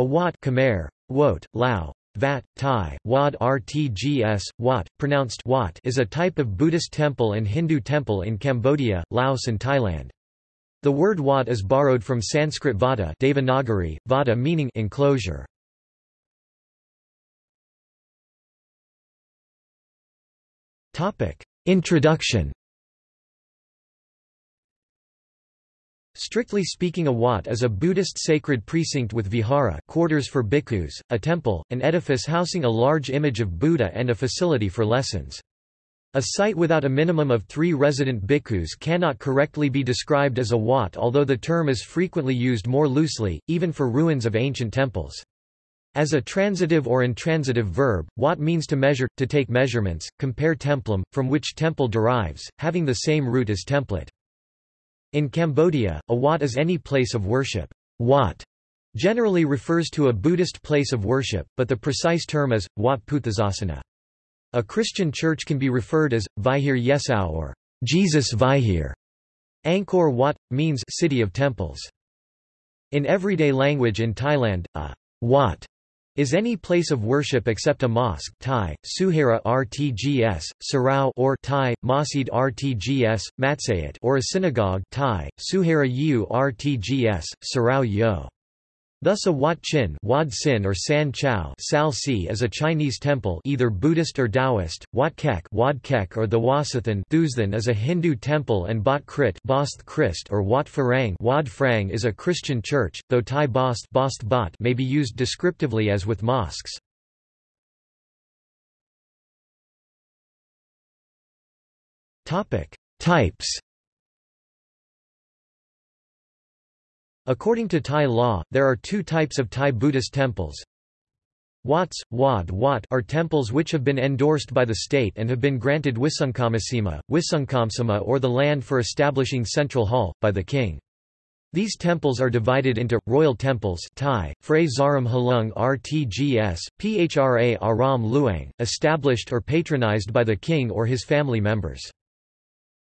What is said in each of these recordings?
A wat Khmer, wot, Lao, Vat, Thai, Wad Rtgs, Wat, pronounced Wat is a type of Buddhist temple and Hindu temple in Cambodia, Laos and Thailand. The word Wat is borrowed from Sanskrit vata Devanagari, vata meaning enclosure. Introduction Strictly speaking a wat is a Buddhist sacred precinct with vihara quarters for bhikkhus, a temple, an edifice housing a large image of Buddha and a facility for lessons. A site without a minimum of three resident bhikkhus cannot correctly be described as a wat although the term is frequently used more loosely, even for ruins of ancient temples. As a transitive or intransitive verb, wat means to measure, to take measurements, compare templum, from which temple derives, having the same root as template. In Cambodia, a wat is any place of worship. Wat generally refers to a Buddhist place of worship, but the precise term is, Wat Puthasasana. A Christian church can be referred as, Vihir Yesau or Jesus Vihir. Angkor Wat, means city of temples. In everyday language in Thailand, a wat is any place of worship except a mosque Thai, Suhara Rtgs, Sarau or Thai, Masjid Rtgs, Matsayat or a synagogue Thai, Suhara Yu Rtgs, Sarau Yo. Thus a Wat Chin Wad Sin or San Chao Si is a Chinese temple either Buddhist or Taoist, Wat Kek Wad Kek or the Wasathan Thuzthan is a Hindu temple and Bat Krit Bosth Christ or Wat Farang Wad Frang is a Christian church, though Thai Bost, Bosth Bat may be used descriptively as with mosques. Types According to Thai law, there are two types of Thai Buddhist temples. Wats, Wad Wat are temples which have been endorsed by the state and have been granted Wisungkamasima, Wisungkamsima or the land for establishing central hall, by the king. These temples are divided into, royal temples Thai, Phray Zaram Halung Rtgs, Phra Aram Luang, established or patronized by the king or his family members.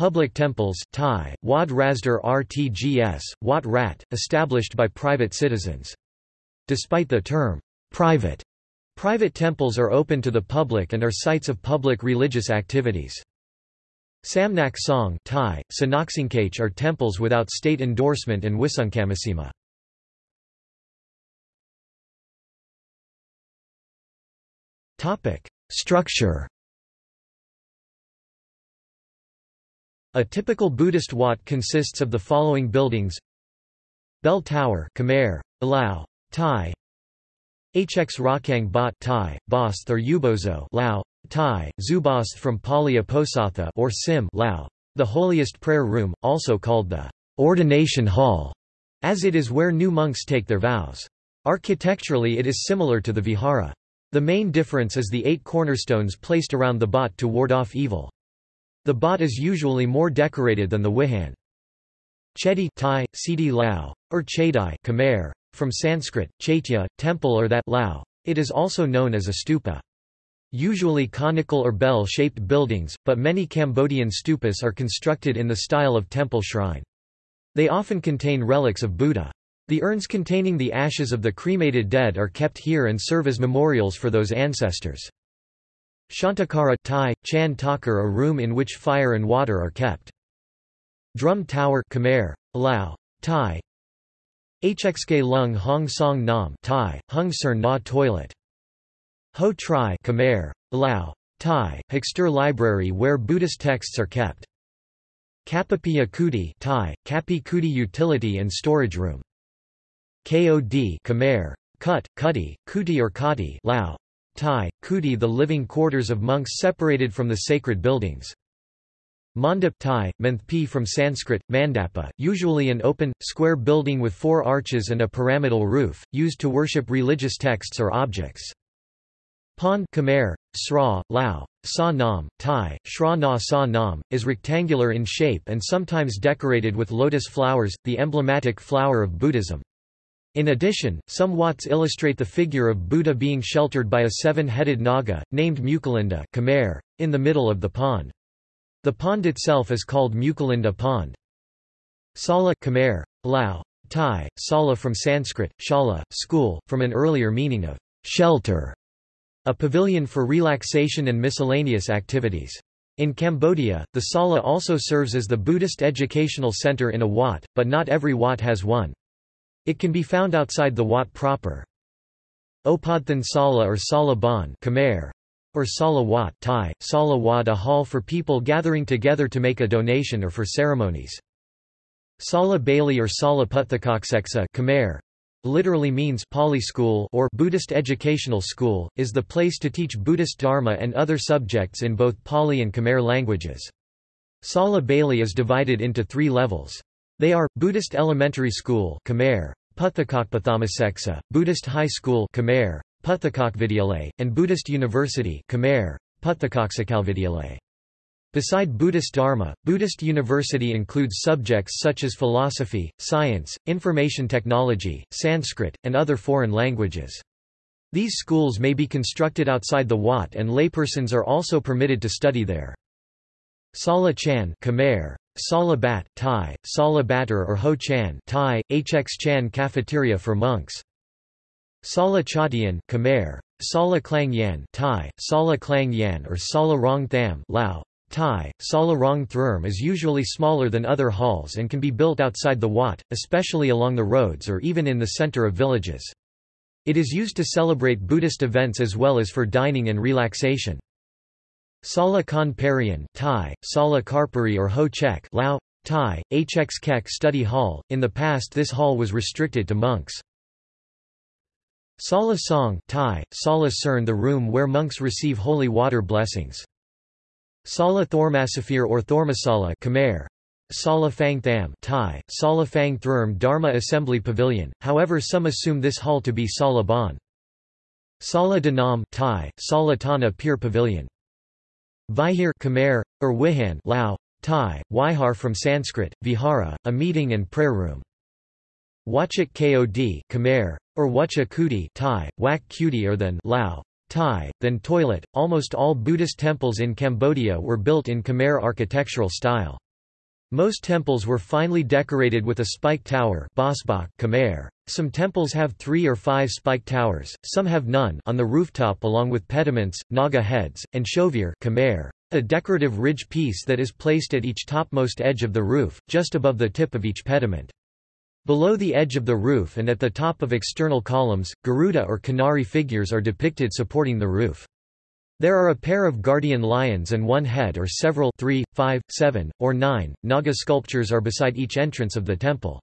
Public temples Thai, Wad Rasdar Rtgs, Wat Rat, established by private citizens. Despite the term, private, private temples are open to the public and are sites of public religious activities. Samnak Song Thai, Sanaksingkach are temples without state endorsement and Wisungkamasima. Structure A typical Buddhist wat consists of the following buildings Bell Tower Khmer, Lao, Thai Hx Rakang Bat Thai, Bosth or Ubozo Lao, Thai, Zubosth from Pali Aposatha or Sim Lao, the holiest prayer room, also called the ordination hall, as it is where new monks take their vows. Architecturally it is similar to the vihara. The main difference is the eight cornerstones placed around the bat to ward off evil. The bot is usually more decorated than the wihan. Chedi Thai, Sidi Lao, or Chedai Khmer, from Sanskrit, chaitya, temple or that Lao. It is also known as a stupa. Usually conical or bell-shaped buildings, but many Cambodian stupas are constructed in the style of temple shrine. They often contain relics of Buddha. The urns containing the ashes of the cremated dead are kept here and serve as memorials for those ancestors. Shantakara Thai, Chan Takar a room in which fire and water are kept. Drum Tower Khmer, Lao, Thai Hxk Lung Hong Song Nam Thai, Hung Ser Na Toilet Ho Tri Khmer, Lao, Thai, Hexter Library where Buddhist texts are kept. Kapapi Kuti Thai, Kapi Kuti Utility and Storage Room. KOD Khmer, Kut, Kuti, Kuti or Kati Lao, Thai, Kuti the living quarters of monks separated from the sacred buildings. Mandap Thai, from Sanskrit, Mandapa, usually an open, square building with four arches and a pyramidal roof, used to worship religious texts or objects. Pond Khmer, Sra, Lao, Sa Nam, Thai, Shra Na Sa Nam, is rectangular in shape and sometimes decorated with lotus flowers, the emblematic flower of Buddhism. In addition, some wats illustrate the figure of Buddha being sheltered by a seven-headed naga, named Mucalinda Khmer, in the middle of the pond. The pond itself is called Mucalinda Pond. Sala Khmer, Lao, Thai, sala from Sanskrit, shala, school, from an earlier meaning of shelter, a pavilion for relaxation and miscellaneous activities. In Cambodia, the sala also serves as the Buddhist educational center in a wat, but not every wat has one. It can be found outside the wat proper. Opadthan Sala or Sala Bon Khmer, or Sala Wat Thai, Sala Wat a hall for people gathering together to make a donation or for ceremonies. Sala Bailey or Sala Puthakakseksa Khmer, literally means Pali school or Buddhist educational school, is the place to teach Buddhist Dharma and other subjects in both Pali and Khmer languages. Sala Bailey is divided into three levels. They are, Buddhist Elementary School Khmer, Puthakakpathamaseksa, Buddhist High School Khmer, Puthakakvidyalay, and Buddhist University Khmer, Puthakaksakalvidyalay. Beside Buddhist Dharma, Buddhist University includes subjects such as philosophy, science, information technology, Sanskrit, and other foreign languages. These schools may be constructed outside the Wat and laypersons are also permitted to study there. Sala Chan Khmer, Sala Bat, Thai, Sala Batter or Ho Chan Thai, Hx Chan cafeteria for monks. Sala Chatian Khmer, Sala Klang Yan Thai, Sala Klang Yan or Sala Rong Tham Lao, Thai, Sala Rong Thrm is usually smaller than other halls and can be built outside the Wat, especially along the roads or even in the center of villages. It is used to celebrate Buddhist events as well as for dining and relaxation. Sala Khan Parian Thai, Sala Karpuri or Ho Chek Lao, Thai, Hx Kek Study Hall. In the past this hall was restricted to monks. Sala Song Thai, Sala Cern the room where monks receive holy water blessings. Sala Thormasafir or Thormasala Khmer, Sala Phang Tham Thai, Sala Phang Thrm Dharma Assembly Pavilion, however some assume this hall to be Sala Bon. Sala Danam Thai, Sala Tana Pier Pavilion. Vihir Khmer, or Wihan Lao, Thai, Wihar from Sanskrit, Vihara, a meeting and prayer room. Wachak Kod Khmer, or Wacha Kuti Thai, Wak Kuti or than Lao, Thai, then toilet. Almost all Buddhist temples in Cambodia were built in Khmer architectural style. Most temples were finely decorated with a spike tower Khmer. Some temples have three or five spike towers, some have none on the rooftop along with pediments, naga heads, and shovir Khmer, a decorative ridge piece that is placed at each topmost edge of the roof, just above the tip of each pediment. Below the edge of the roof and at the top of external columns, Garuda or Kinnari figures are depicted supporting the roof. There are a pair of guardian lions and one head or several three, five, seven, or nine, Naga sculptures are beside each entrance of the temple.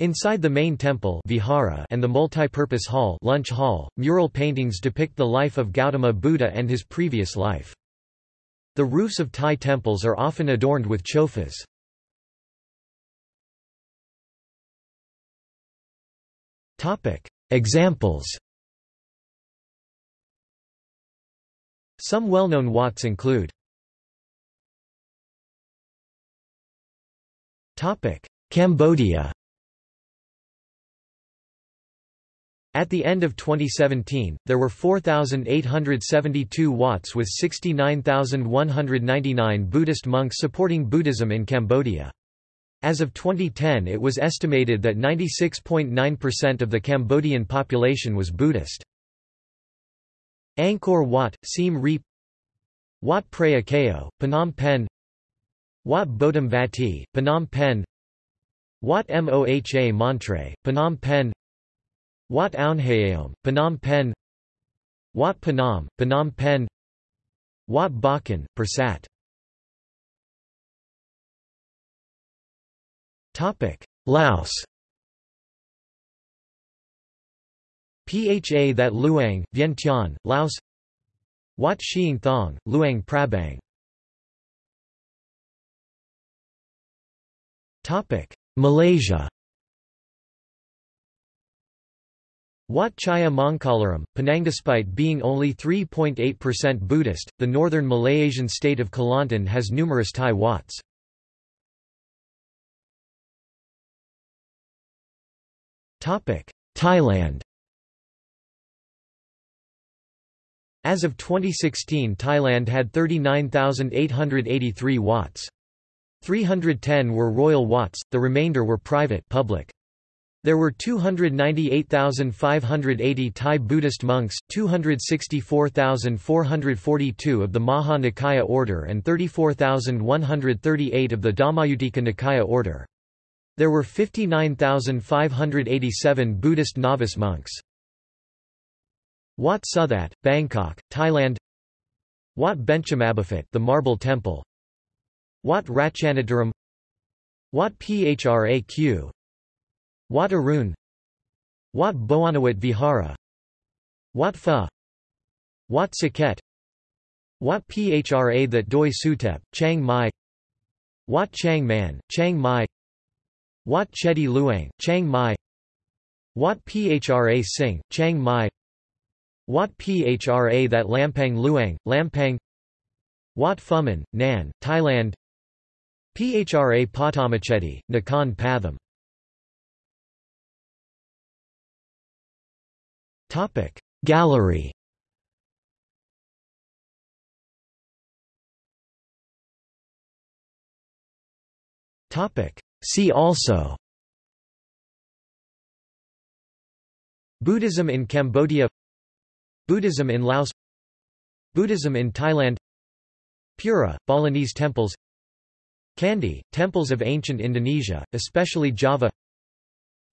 Inside the main temple vihara and the multi-purpose hall, lunch hall, mural paintings depict the life of Gautama Buddha and his previous life. The roofs of Thai temples are often adorned with chofas. Examples Some well-known wats include Cambodia At the end of 2017, there were 4,872 wats with 69,199 Buddhist monks supporting Buddhism in Cambodia. As of 2010 it was estimated that 96.9% of the Cambodian population was Buddhist. Angkor Wat, Siem Reap Wat Phra Kaeo, Phnom Penh Wat Bodam Vati, Phnom Penh Wat Moha Montre, Phnom Penh Wat Aunhaeom, Phnom Penh. Wat Phnom, Phnom Penh. Wat Bakan, Pursat Laos. Pha that Luang, Vientiane, Laos. Wat Xiang Thong, Luang Prabang. Malaysia Wat Chaya Mongkalaram, Penang Despite being only 3.8% Buddhist, the northern Malaysian state of Kelantan has numerous Thai Wats. Thailand As of 2016 Thailand had 39,883 Wats. 310 were royal Wats, the remainder were private public. There were 298,580 Thai Buddhist monks, 264,442 of the Maha Nikaya order and 34,138 of the Dhammayuttika Nikaya order. There were 59,587 Buddhist novice monks. Wat Suthat, Bangkok, Thailand Wat Benchamabaphat the Marble Temple Wat Ratchanadaram Wat Phraq Wat Arun. Wat Boanawat Vihara. Wat Pha. Wat Saket Wat Phra that Doi Suthep, Chiang Mai. Wat Chang Man, Chiang Mai. Wat Chedi Luang, Chiang Mai. Wat Phra Singh, Chiang Mai. Wat Phra that Lampang Luang, Lampang. Wat Phuman, Nan, Thailand. Phra Patamachedi, Nakhon Pathom Topic. Gallery. Topic. See also. Buddhism in Cambodia. Buddhism in Laos. Buddhism in Thailand. Pura, Balinese temples. Candi, temples of ancient Indonesia, especially Java.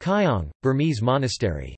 Kyaung, Burmese monastery